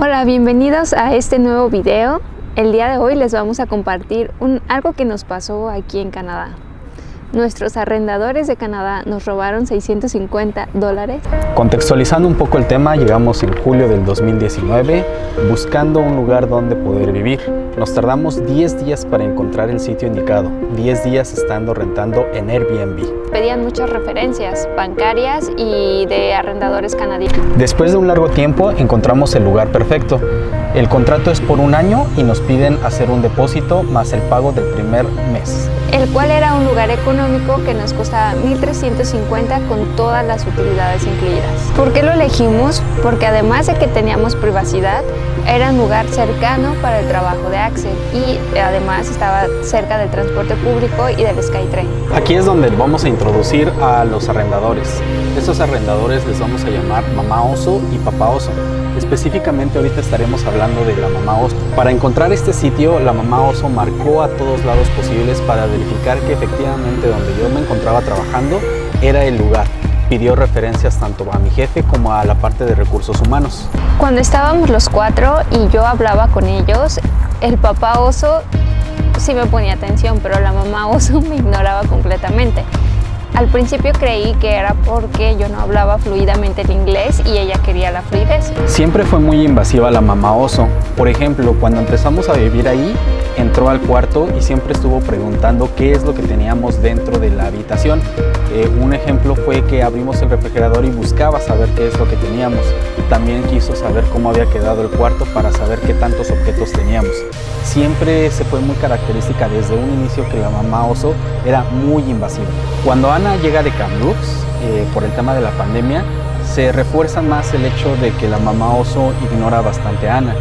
Hola, bienvenidos a este nuevo video. El día de hoy les vamos a compartir un, algo que nos pasó aquí en Canadá. Nuestros arrendadores de Canadá nos robaron 650 dólares. Contextualizando un poco el tema, llegamos en julio del 2019 buscando un lugar donde poder vivir. Nos tardamos 10 días para encontrar el sitio indicado, 10 días estando rentando en Airbnb. Pedían muchas referencias bancarias y de arrendadores canadienses. Después de un largo tiempo encontramos el lugar perfecto. El contrato es por un año y nos piden hacer un depósito más el pago del primer mes. El cual era un lugar económico que nos costaba 1.350 con todas las utilidades incluidas. ¿Por qué lo elegimos? Porque además de que teníamos privacidad, era un lugar cercano para el trabajo de Axel y además estaba cerca del transporte público y del SkyTrain. Aquí es donde vamos a introducir a los arrendadores. Estos arrendadores les vamos a llamar mamá oso y papá oso. Específicamente ahorita estaremos hablando de la mamá oso. Para encontrar este sitio, la mamá oso marcó a todos lados posibles para verificar que efectivamente donde yo me encontraba trabajando era el lugar. Pidió referencias tanto a mi jefe como a la parte de recursos humanos. Cuando estábamos los cuatro y yo hablaba con ellos, el papá oso sí me ponía atención, pero la mamá oso me ignoraba completamente. Al principio creí que era porque yo no hablaba fluidamente el inglés y ella quería la fluidez. Siempre fue muy invasiva la mamá oso. Por ejemplo, cuando empezamos a vivir ahí, entró al cuarto y siempre estuvo preguntando qué es lo que teníamos dentro de la habitación. Eh, un ejemplo fue que abrimos el refrigerador y buscaba saber qué es lo que teníamos. También quiso saber cómo había quedado el cuarto para saber qué tantos objetos teníamos. Siempre se fue muy característica desde un inicio que la mamá oso era muy invasiva. Cuando Ana llega de Kamloops, eh, por el tema de la pandemia, se refuerza más el hecho de que la mamá oso ignora bastante a Ana.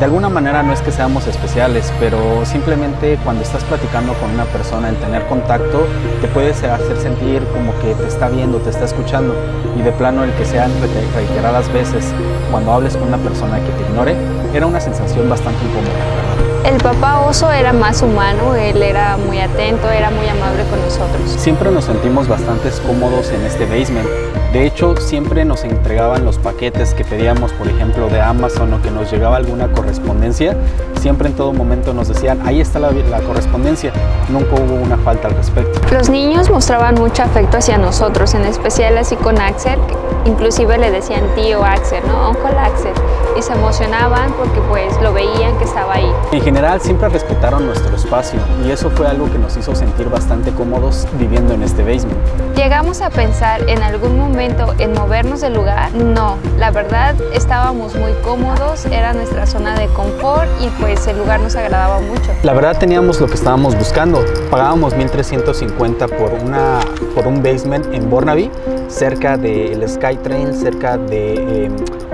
De alguna manera no es que seamos especiales, pero simplemente cuando estás platicando con una persona, el tener contacto te puede hacer sentir como que te está viendo, te está escuchando y de plano el que sean reiteradas veces cuando hables con una persona que te ignore, era una sensación bastante incómoda. El papá oso era más humano, él era muy atento, era muy amable con nosotros. Siempre nos sentimos bastante cómodos en este basement. De hecho, siempre nos entregaban los paquetes que pedíamos, por ejemplo, de Amazon o que nos llegaba alguna correspondencia. Siempre en todo momento nos decían, ahí está la, la correspondencia. Nunca hubo una falta al respecto. Los niños mostraban mucho afecto hacia nosotros, en especial así con Axel. Inclusive le decían tío Axel, ¿no? Uncle Axel. Y se emocionaban porque pues lo veían que estaba ahí. En general siempre respetaron nuestro espacio y eso fue algo que nos hizo sentir bastante cómodos viviendo en este basement. ¿Llegamos a pensar en algún momento en movernos del lugar? No, la verdad estábamos muy cómodos, era nuestra zona de confort y pues el lugar nos agradaba mucho. La verdad teníamos lo que estábamos buscando, pagábamos 1350 por, una, por un basement en Burnaby, cerca del SkyTrain, cerca de eh,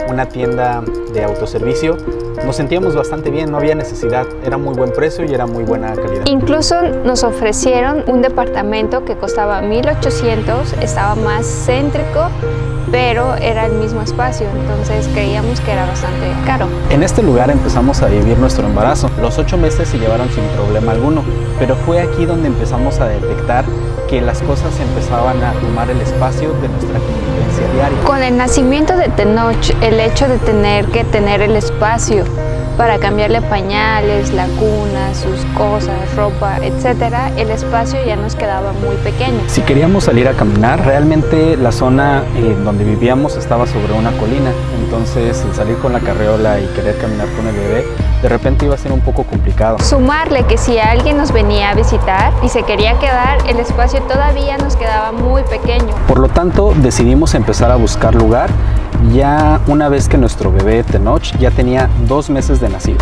una tienda de autoservicio. Nos sentíamos bastante bien, no había necesidad, era muy buen precio y era muy buena calidad. Incluso nos ofrecieron un departamento que costaba 1800, estaba más céntrico, pero era el mismo espacio, entonces creíamos que era bastante caro. En este lugar empezamos a vivir nuestro embarazo. Los ocho meses se llevaron sin problema alguno, pero fue aquí donde empezamos a detectar que las cosas empezaban a tomar el espacio de nuestra convivencia diaria. Con el nacimiento de Tenoch, el hecho de tener que tener el espacio para cambiarle pañales, la cuna, sus cosas, ropa, etcétera, el espacio ya nos quedaba muy pequeño. Si queríamos salir a caminar, realmente la zona en donde vivíamos estaba sobre una colina, entonces el salir con la carreola y querer caminar con el bebé de repente iba a ser un poco complicado. Sumarle que si alguien nos venía a visitar y se quería quedar, el espacio todavía nos quedaba muy pequeño. Por lo tanto, decidimos empezar a buscar lugar ya una vez que nuestro bebé Tenoch ya tenía dos meses de nacido.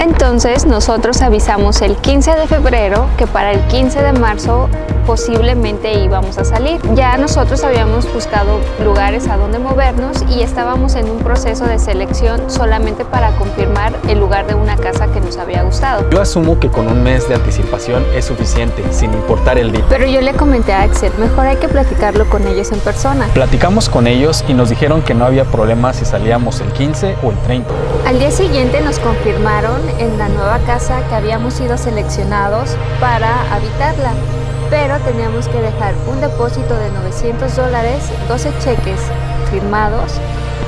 Entonces nosotros avisamos el 15 de febrero que para el 15 de marzo posiblemente íbamos a salir. Ya nosotros habíamos buscado lugares a donde movernos y estábamos en un proceso de selección solamente para confirmar el lugar de una casa que nos había gustado. Yo asumo que con un mes de anticipación es suficiente, sin importar el día. Pero yo le comenté a Axel, mejor hay que platicarlo con ellos en persona. Platicamos con ellos y nos dijeron que no había problema si salíamos el 15 o el 30. Al día siguiente nos confirmaron en la nueva casa que habíamos sido seleccionados para habitarla pero teníamos que dejar un depósito de 900 dólares, 12 cheques firmados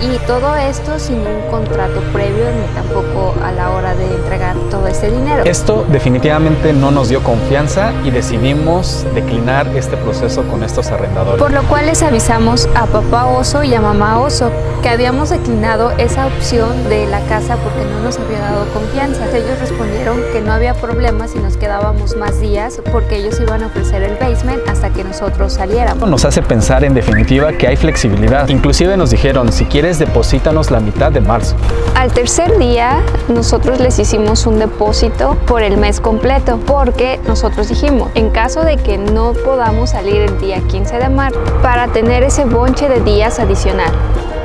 Y todo esto sin un contrato previo ni tampoco a la hora de entregar todo ese dinero. Esto definitivamente no nos dio confianza y decidimos declinar este proceso con estos arrendadores. Por lo cual les avisamos a papá oso y a mamá oso que habíamos declinado esa opción de la casa porque no nos había dado confianza. Ellos respondieron que no había problema si nos quedábamos más días porque ellos iban a ofrecer el basement hasta que nosotros saliéramos. Nos hace pensar en definitiva que hay flexibilidad. Inclusive nos dijeron, si quieres deposítanos la mitad de marzo. Al tercer día nosotros les hicimos un depósito por el mes completo porque nosotros dijimos, en caso de que no podamos salir el día 15 de marzo para tener ese bonche de días adicional.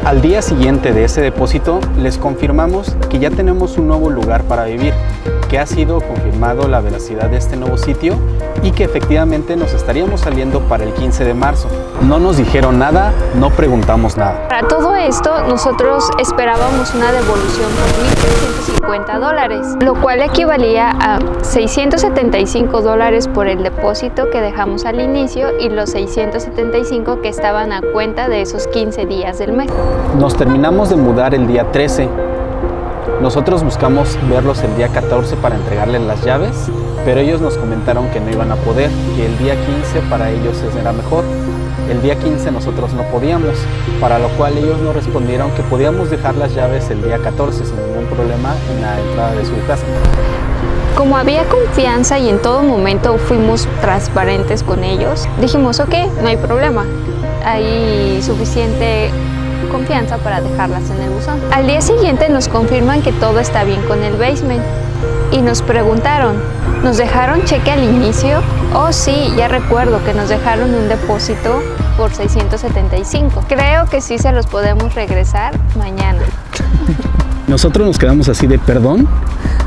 Al día siguiente de ese depósito, les confirmamos que ya tenemos un nuevo lugar para vivir, que ha sido confirmado la veracidad de este nuevo sitio y que efectivamente nos estaríamos saliendo para el 15 de marzo. No nos dijeron nada, no preguntamos nada. Para todo esto, nosotros esperábamos una devolución por 1.350 dólares, lo cual equivalía a 675 dólares por el depósito que dejamos al inicio y los 675 que estaban a cuenta de esos 15 días del mes. Nos terminamos de mudar el día 13. Nosotros buscamos verlos el día 14 para entregarles las llaves, pero ellos nos comentaron que no iban a poder, que el día 15 para ellos era mejor. El día 15 nosotros no podíamos, para lo cual ellos nos respondieron que podíamos dejar las llaves el día 14 sin ningún problema en la entrada de su casa. Como había confianza y en todo momento fuimos transparentes con ellos, dijimos, ok, no hay problema, hay suficiente confianza para dejarlas en el buzón. Al día siguiente nos confirman que todo está bien con el basement y nos preguntaron, ¿nos dejaron cheque al inicio? Oh sí, ya recuerdo que nos dejaron un depósito por 675. Creo que sí se los podemos regresar mañana. Nosotros nos quedamos así de perdón,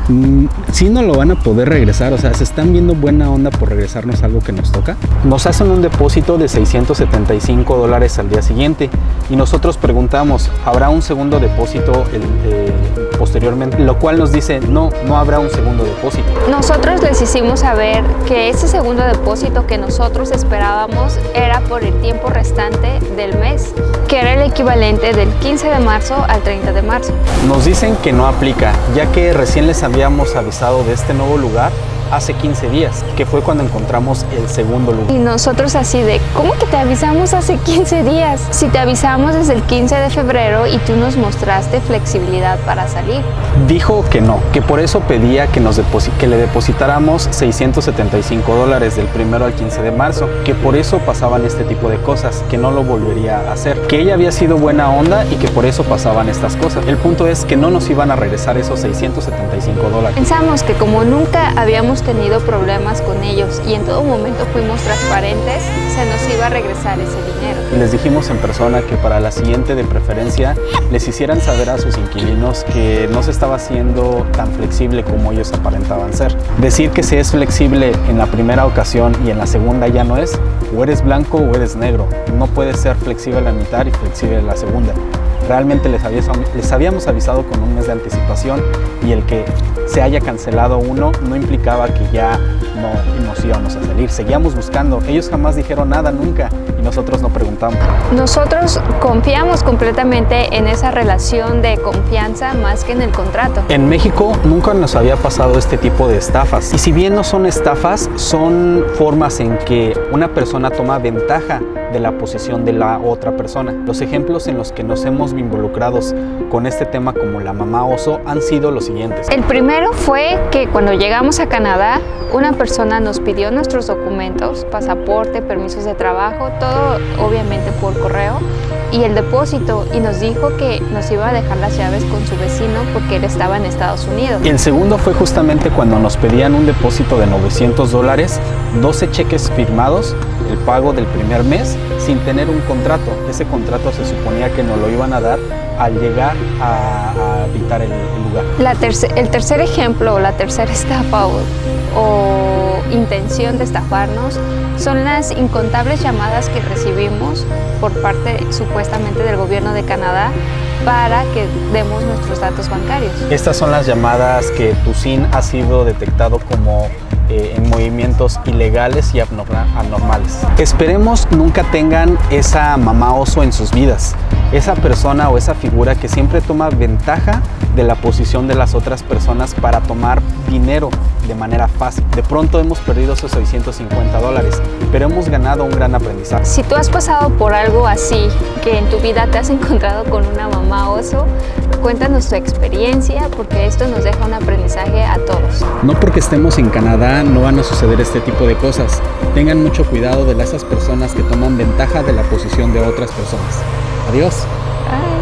Mm, si no lo van a poder regresar, o sea, se están viendo buena onda por regresarnos algo que nos toca. Nos hacen un depósito de 675 dólares al día siguiente y nosotros preguntamos, ¿habrá un segundo depósito eh, posteriormente? Lo cual nos dice, no, no habrá un segundo depósito. Nosotros les hicimos saber que ese segundo depósito que nosotros esperábamos era por el tiempo restante del mes, que era el equivalente del 15 de marzo al 30 de marzo. Nos dicen que no aplica, ya que recién les habíamos avisado de este nuevo lugar hace 15 días, que fue cuando encontramos el segundo lugar. Y nosotros así de, ¿cómo que te avisamos hace 15 días? Si te avisamos desde el 15 de febrero y tú nos mostraste flexibilidad para salir. Dijo que no, que por eso pedía que, nos que le depositáramos 675 dólares del primero al 15 de marzo, que por eso pasaban este tipo de cosas, que no lo volvería a hacer, que ella había sido buena onda y que por eso pasaban estas cosas. El punto es que no nos iban a regresar esos 675 dólares. Pensamos que como nunca habíamos tenido problemas con ellos y en todo momento fuimos transparentes, se nos iba a regresar ese dinero. Les dijimos en persona que para la siguiente de preferencia les hicieran saber a sus inquilinos que no se estaba haciendo tan flexible como ellos aparentaban ser. Decir que se es flexible en la primera ocasión y en la segunda ya no es, o eres blanco o eres negro. No puedes ser flexible la mitad y flexible en la segunda. Realmente les habíamos avisado con un mes de anticipación y el que se haya cancelado uno no implicaba que ya no nos íbamos a salir. Seguíamos buscando. Ellos jamás dijeron nada nunca y nosotros no preguntamos. Nosotros confiamos completamente en esa relación de confianza más que en el contrato. En México nunca nos había pasado este tipo de estafas. Y si bien no son estafas, son formas en que una persona toma ventaja de la posición de la otra persona. Los ejemplos en los que nos hemos involucrados con este tema como la mamá oso han sido los siguientes. El primero fue que cuando llegamos a Canadá, una persona nos pidió nuestros documentos, pasaporte, permisos de trabajo, todo obviamente por correo y el depósito y nos dijo que nos iba a dejar las llaves con su vecino porque él estaba en Estados Unidos. Y el segundo fue justamente cuando nos pedían un depósito de 900 dólares, 12 cheques firmados, el pago del primer mes sin tener un contrato. Ese contrato se suponía que nos lo iban a dar al llegar a, habitar el, lugar. La el tercer ejemplo, o la tercera estafa o intención de estafarnos son las incontables llamadas que recibimos por parte supuestamente del gobierno de Canadá para que demos nuestros datos bancarios. Estas son las llamadas que tu SIN ha sido detectado como eh, en movimientos ilegales y anormales. Esperemos nunca tengan esa mamá oso en sus vidas, esa persona o esa figura que siempre toma ventaja de la posición de las otras personas para tomar dinero de manera fácil. De pronto hemos perdido esos 650 dólares, pero hemos ganado un gran aprendizaje. Si tú has pasado por algo así, que en tu vida te has encontrado con una mamá oso, cuéntanos tu experiencia porque esto nos deja un aprendizaje a todos. No porque estemos en Canadá no van a suceder este tipo de cosas. Tengan mucho cuidado de esas personas que toman ventaja de la posición de otras personas. Adiós. Bye.